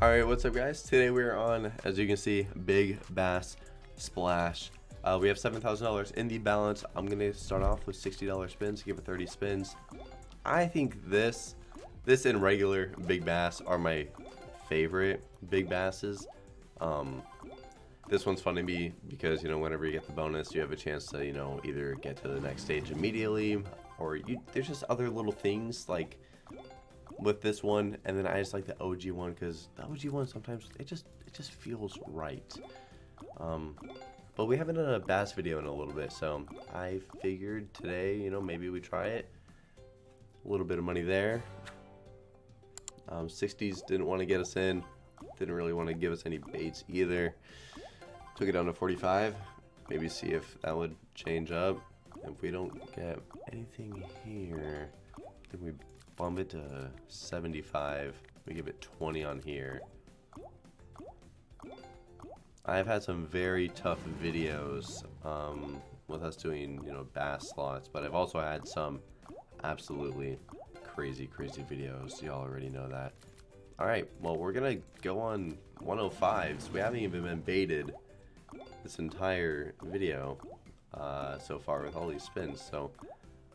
All right, what's up guys? Today we're on, as you can see, Big Bass Splash. Uh, we have $7,000 in the balance. I'm to start off with $60 spins, give it 30 spins. I think this, this and regular Big Bass are my favorite Big Basses. Um, this one's fun to me because, you know, whenever you get the bonus, you have a chance to, you know, either get to the next stage immediately or you, there's just other little things like with this one, and then I just like the OG one because the OG one sometimes it just it just feels right. Um, but we haven't done a bass video in a little bit, so I figured today, you know, maybe we try it. A little bit of money there. Um, 60s didn't want to get us in. Didn't really want to give us any baits either. Took it down to 45. Maybe see if that would change up. If we don't get anything here, then we bump it to 75. We give it 20 on here. I've had some very tough videos um, with us doing, you know, bass slots, but I've also had some absolutely crazy, crazy videos. Y'all already know that. Alright, well, we're to go on 105s. We haven't even been baited this entire video uh, so far with all these spins, so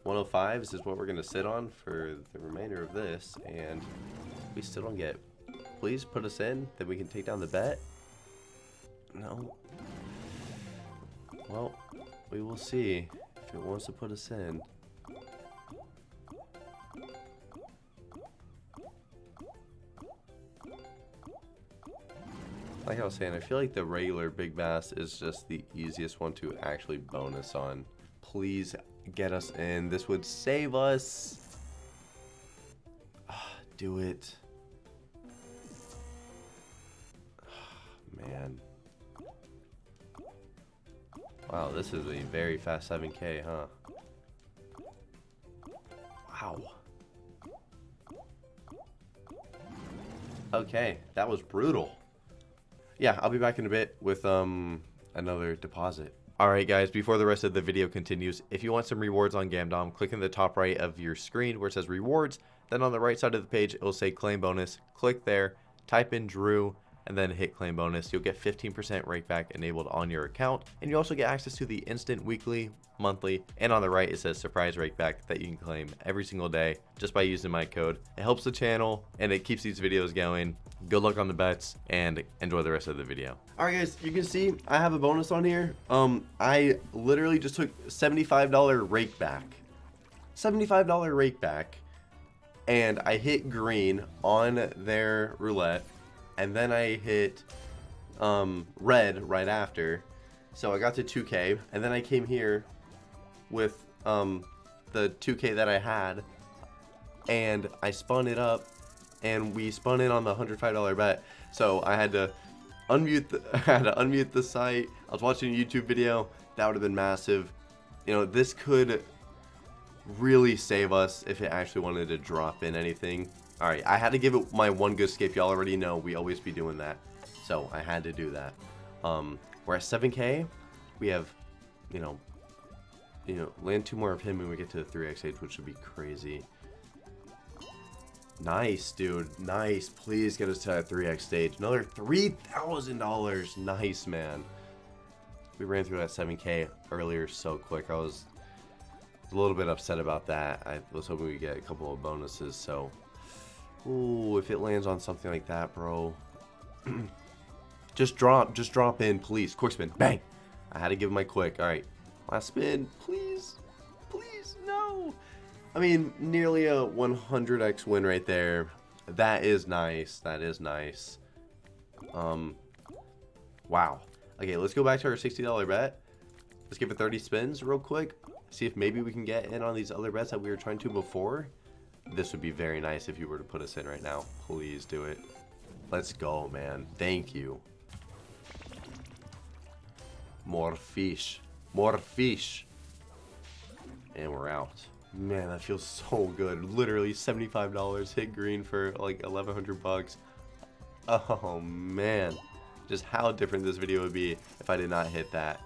105s is what we're going to sit on for the remainder of this, and we still don't get... Please put us in, then we can take down the bet. No. Well, we will see if it wants to put us in. Like I was saying, I feel like the regular Big Bass is just the easiest one to actually bonus on. Please get us in. This would save us. do it. Man. Wow, this is a very fast 7k, huh? Wow. Okay, that was brutal. Yeah, I'll be back in a bit with um another deposit. Alright guys, before the rest of the video continues, if you want some rewards on Gamdom, click in the top right of your screen where it says rewards, then on the right side of the page it will say claim bonus, click there, type in Drew, and then hit claim bonus. You'll get 15% rakeback enabled on your account, and you also get access to the instant weekly, monthly, and on the right it says surprise rakeback that you can claim every single day just by using my code. It helps the channel and it keeps these videos going. Good luck on the bets and enjoy the rest of the video. All right guys, you can see I have a bonus on here. Um, I literally just took $75 rake back. $75 rake back and I hit green on their roulette and then I hit um, red right after. So I got to 2k, and then I came here with um, the 2k that I had, and I spun it up, and we spun in on the $105 bet. So I had to unmute the, I had to unmute the site. I was watching a YouTube video. That would have been massive. You know, this could really save us if it actually wanted to drop in anything. Alright, I had to give it my one good escape. Y'all already know we always be doing that. So I had to do that. Um, we're at 7k. We have, you know, you know, land two more of him and we get to the 3x8, which would be crazy. Nice, dude. Nice. Please get us to that 3x stage. Another $3,000. Nice, man. We ran through that 7k earlier so quick. I was a little bit upset about that. I was hoping we get a couple of bonuses, so Ooh, if it lands on something like that, bro. just drop, just drop in, please. Quick spin, bang. I had to give my quick. All right, last spin, please, please, no. I mean, nearly a 100x win right there. That is nice. That is nice. Um, wow. Okay, let's go back to our $60 bet. Let's give it 30 spins real quick. See if maybe we can get in on these other bets that we were trying to before. This would be very nice if you were to put us in right now. Please do it. Let's go, man. Thank you. More fish. More fish. And we're out. Man, that feels so good. Literally $75 hit green for like 1100 bucks. Oh man. Just how different this video would be if I did not hit that.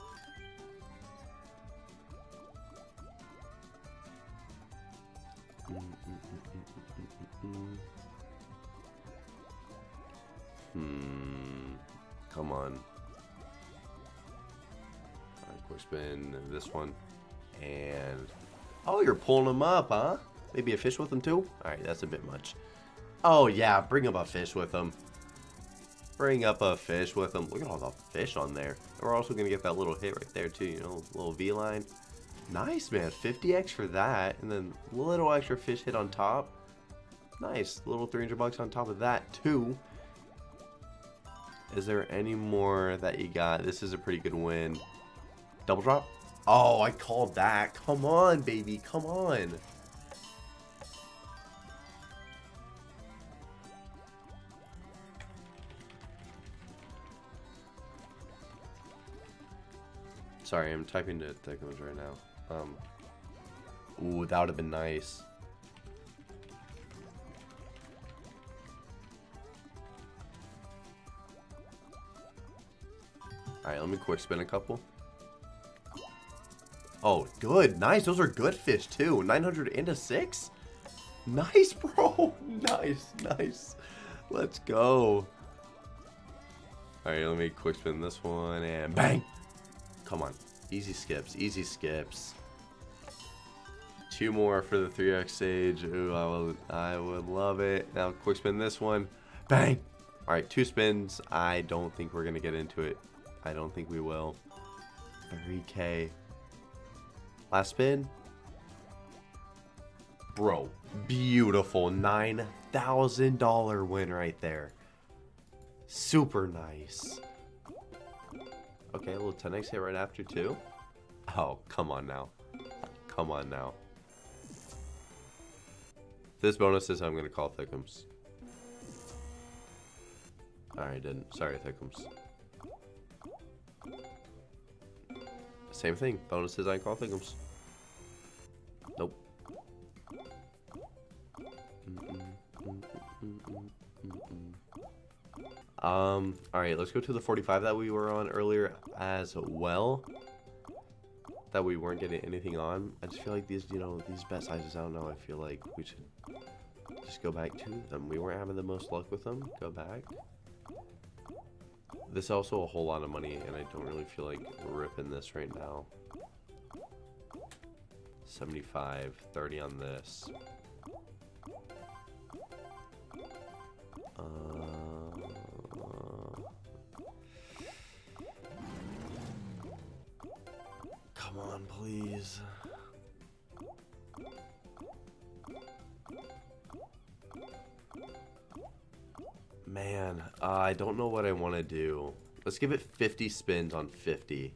Spin this one. And... Oh, you're pulling them up, huh? Maybe a fish with them too? Alright, that's a bit much. Oh, yeah, bring up a fish with them. Bring up a fish with them. Look at all the fish on there. And we're also going to get that little hit right there too, you know, little V-line. Nice, man. 50x for that. And then little extra fish hit on top. Nice. Little 300 bucks on top of that too. Is there any more that you got? This is a pretty good win. Double drop? Oh, I called that. Come on, baby. Come on. Sorry, I'm typing to Thickums right now. Um, ooh, that would have been nice. Alright, let me quick spin a couple. Oh, good. Nice. Those are good fish, too. 900 and a 6? Nice, bro. nice, nice. Let's go. Alright, let me quick spin this one and bang. Come on. Easy skips. Easy skips. Two more for the 3x stage. Ooh, I would, I would love it. Now, quick spin this one. Bang! Alright, two spins. I don't think we're going to get into it. I don't think we will. 3k. Last spin. Bro, beautiful. $9,000 win right there. Super nice. Okay, a little 10x hit right after too. Oh, come on now. Come on now. This bonus is I'm going to call Thickums. Alright, didn't. Sorry, Thickums. Same thing. Bonuses I call Thickums. Nope. Um, alright, let's go to the 45 that we were on earlier as well. That we weren't getting anything on. I just feel like these, you know, these bet sizes, I don't know, I feel like we should just go back to them. We weren't having the most luck with them. Go back. This is also a whole lot of money, and I don't really feel like ripping this right now. 75, 30 on this. Uh, come on, please. Uh, I don't know what I want to do. Let's give it 50 spins on 50.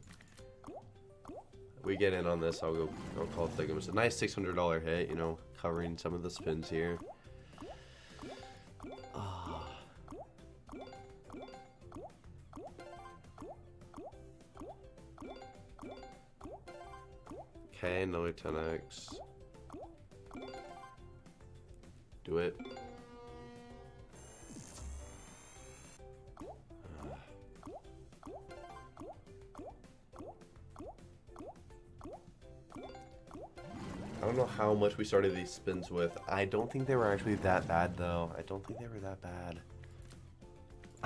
We get in on this, I'll go I'll call it Thickums. A nice $600 hit, you know, covering some of the spins here. Ah. Okay, another 10x. Do it. Much we started these spins with. I don't think they were actually that bad, though. I don't think they were that bad.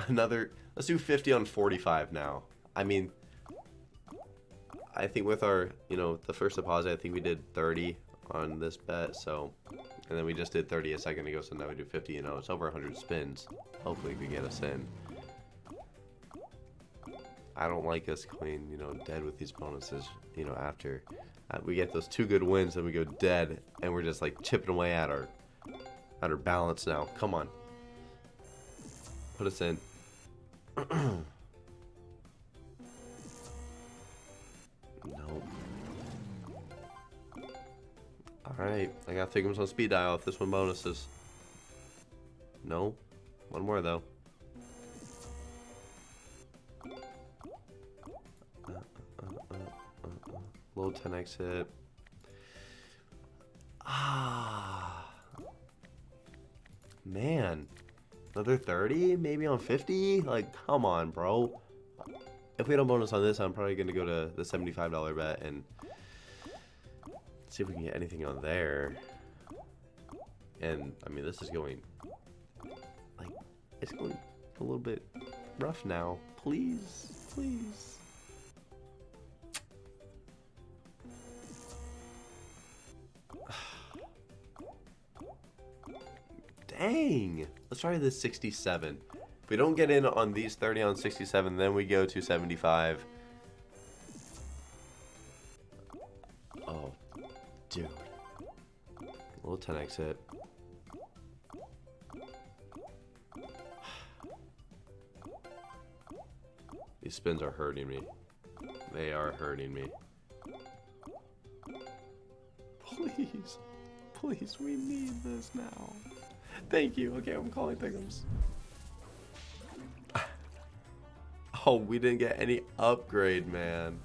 Another... Let's do 50 on 45 now. I mean... I think with our, you know, the first deposit, I think we did 30 on this bet, so... And then we just did 30 a second ago, so now we do 50, you know, it's over 100 spins. Hopefully we get us in. I don't like us going, you know, dead with these bonuses, you know, after uh, we get those two good wins, and we go dead, and we're just like chipping away at our at our balance now. Come on, put us in. no. All right, I got Thickums on speed dial if this one bonuses. No, one more though. Low 10x hit. Ah. Man. Another 30? Maybe on 50? Like, come on, bro. If we a bonus on this, I'm probably going to go to the $75 bet and see if we can get anything on there. And, I mean, this is going, like, it's going a little bit rough now. Please, please. Dang. Let's try this 67. If we don't get in on these 30 on 67, then we go to 75. Oh, dude. Little 10x hit. These spins are hurting me. They are hurting me. Please. Please, we need this now. Thank you. Okay, I'm calling Pickums. Oh, we didn't get any upgrade, man.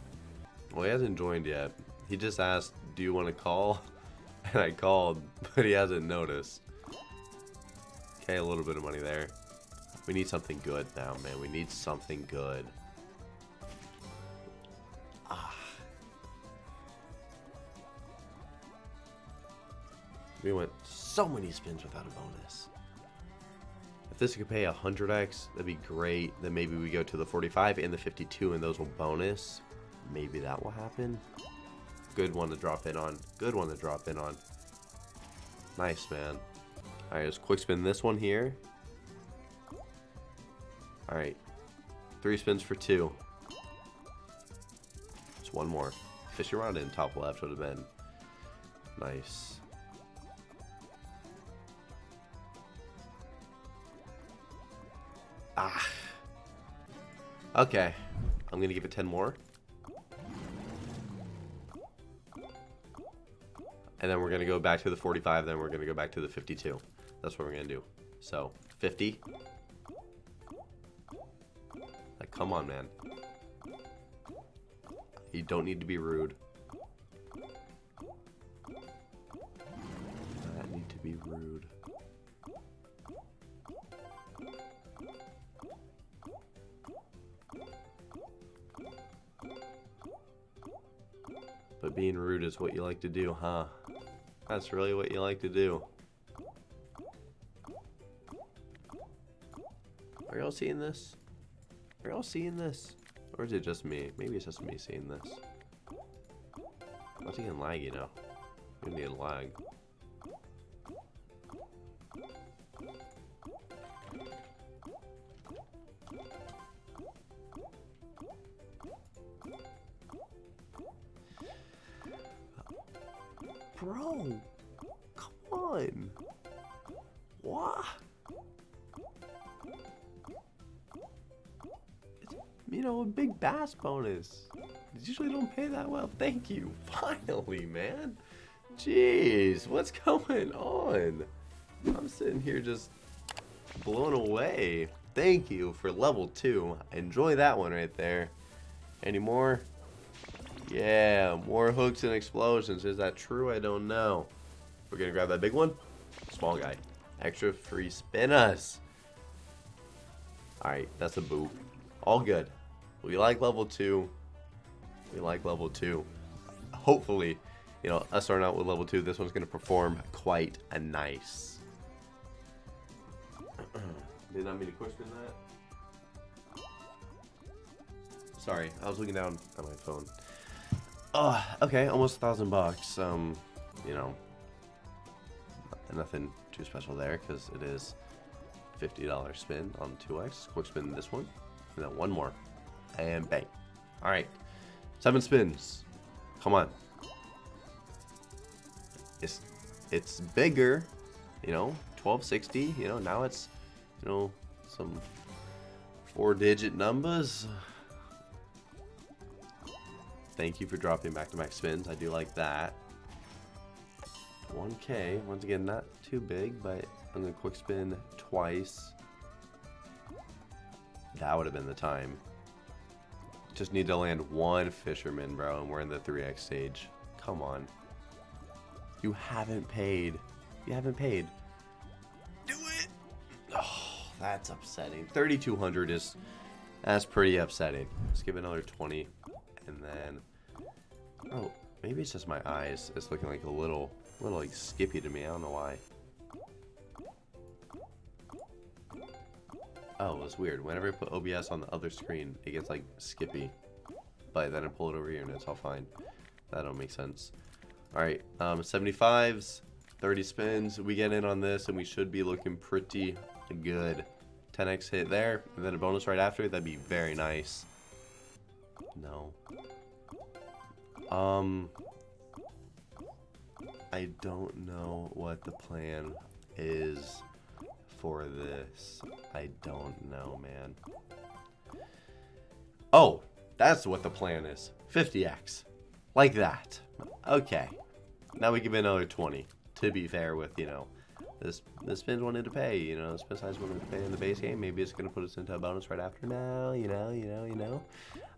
Well, he hasn't joined yet. He just asked, do you want to call? And I called, but he hasn't noticed. Okay, a little bit of money there. We need something good now, man. We need something good. We went so many spins without a bonus. If this could pay 100x, that'd be great. Then maybe we go to the 45 and the 52 and those will bonus. Maybe that will happen. Good one to drop in on. Good one to drop in on. Nice, man. Alright, let's quick spin this one here. Alright. Three spins for two. Just one more. Fish around in top left would have been nice. Ah. Okay. I'm going to give it 10 more. And then we're going to go back to the 45, then we're going to go back to the 52. That's what we're going to do. So, 50. Like, come on, man. You don't need to be rude. Being rude is what you like to do, huh? That's really what you like to do. Are y'all seeing this? Are y'all seeing this? Or is it just me? Maybe it's just me seeing this. What's he getting laggy now? Need a lag. Bro, come on. What? You know, a big bass bonus. It usually don't pay that well. Thank you. Finally, man. Jeez, what's going on? I'm sitting here just blown away. Thank you for level two. Enjoy that one right there. Any more? Yeah, more hooks and explosions. Is that true? I don't know. We're gonna grab that big one. Small guy. Extra free spin us. Alright, that's a boo. All good. We like level 2. We like level 2. Hopefully, you know, us starting out with level 2, this one's going to perform quite a nice. Did not mean to question that. Sorry, I was looking down at my phone. Oh, okay, almost a thousand bucks. Um, you know, nothing too special there because it is $50 spin on 2x. Quick spin this one, and then one more, and bang. All right, seven spins. Come on. It's it's bigger, you know, 1260. You know, now it's you know some four-digit numbers. Thank you for dropping back-to-back spins. I do like that. 1k. Once again, not too big, but I'm going to quick spin twice. That would have been the time. Just need to land one fisherman, bro, and we're in the 3x stage. Come on. You haven't paid. You haven't paid. Do it! Oh, that's upsetting. 3,200 is... That's pretty upsetting. Let's give it another 20. And then... Oh, maybe it's just my eyes. It's looking like a little, little like skippy to me. I don't know why. Oh, it's weird. Whenever I put OBS on the other screen, it gets like skippy. But then I pull it over here and it's all fine. That don't make sense. Alright, um, 75s, 30 spins. We get in on this and we should be looking pretty good. 10x hit there, and then a bonus right after. That'd be very nice. No. Um, I don't know what the plan is for this. I don't know, man. Oh, that's what the plan is. 50x. Like that. Okay. Now we give another 20. To be fair with, you know, this the spins wanted to pay, you know, spin size wanted to pay in the base game. Maybe it's going to put us into a bonus right after now, you know, you know, you know.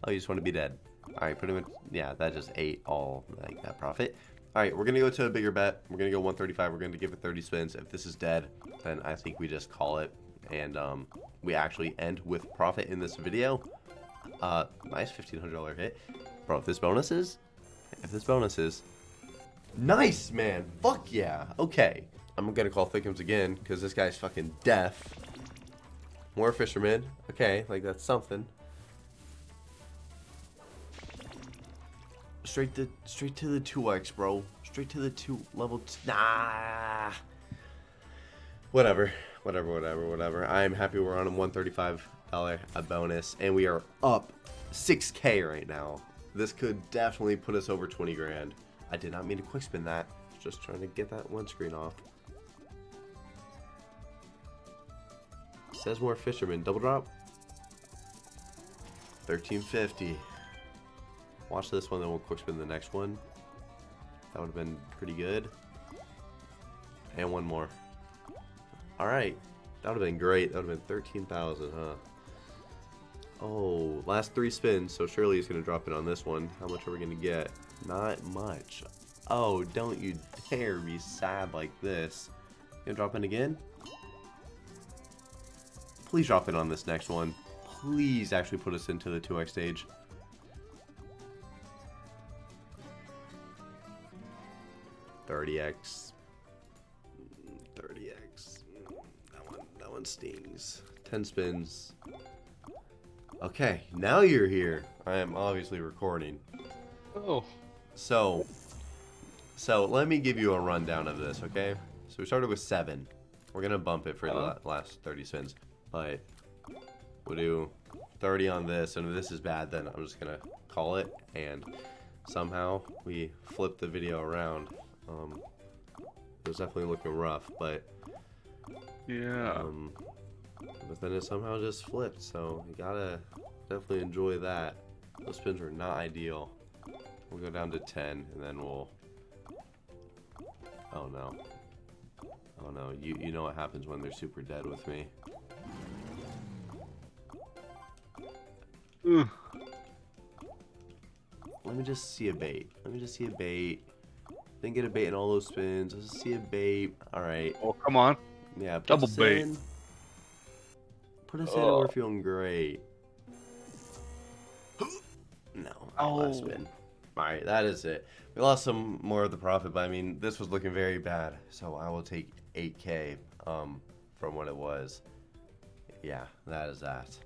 Oh, you just want to be dead. All right, pretty much, yeah, that just ate all, like, that profit. All right, we're going to go to a bigger bet. We're going to go 135. We're going to give it 30 spins. If this is dead, then I think we just call it. And um, we actually end with profit in this video. Uh, nice $1,500 hit. Bro, if this bonus is, if this bonus is, nice, man. Fuck yeah. Okay. I'm gonna call Thickums again, because this guy's fucking deaf. More fishermen. Okay, like that's something. Straight to straight to the 2x, bro. Straight to the two level two. Nah. Whatever. Whatever, whatever, whatever. I am happy we're on a $135 a uh, bonus, and we are up 6k right now. This could definitely put us over 20 grand. I did not mean to quick spin that. Just trying to get that one screen off. Says more fishermen. Double drop. 1350. Watch this one, then we'll quick spin the next one. That would have been pretty good. And one more. Alright. That would have been great. That would have been 13,000, huh? Oh, last three spins, so surely he's going to drop it on this one. How much are we going to get? Not much. Oh, don't you dare be sad like this. You gonna drop in again? Please drop in on this next one. Please actually put us into the 2x stage. Thirty X. Thirty X. That one that one stings. Ten spins. Okay, now you're here. I am obviously recording. Oh. So, so let me give you a rundown of this, okay? So we started with seven. We're gonna bump it for the la- last 30 spins, but we'll do 30 on this, and if this is bad, then I'm just gonna call it. And somehow we flip the video around. Um, it was definitely looking rough, but Yeah. um, but then it somehow just flipped. So you gotta definitely enjoy that. Those spins were not ideal. We'll go down to 10 and then we'll... Oh no. Oh no, you, you know what happens when they're super dead with me. Ugh. Let me just see a bait. Let me just see a bait. Then get a bait in all those spins. Let's see a bait. Alright. Oh, come on. Yeah, put Double bait. in. Put us in we're Oh. feeling great. No, Oh. last spin. Alright, that is it. We lost some more of the profit, but I mean, this was looking very bad. So I will take 8k um, from what it was. Yeah, that is that.